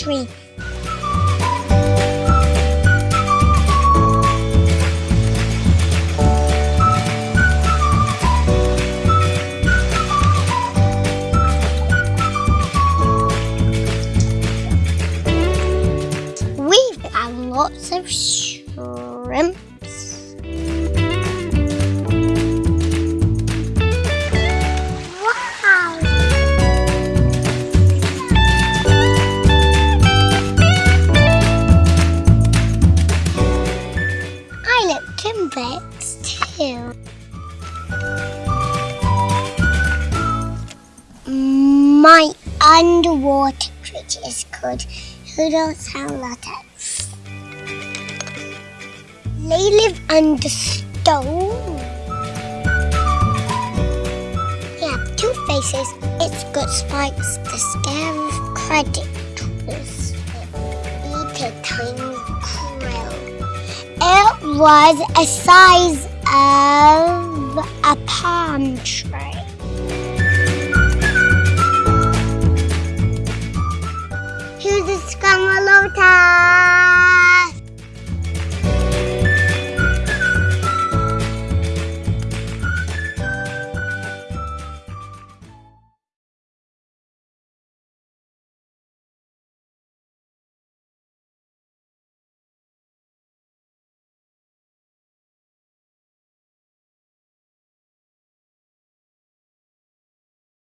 tree. We've got lots of shrimps. Too. My underwater creature is called Hoodle-Salata. They live under stone. They have two faces. It's got spikes to scare predators. Eat a tiny krill. Was a size of a palm tree. Here's a Skamalota?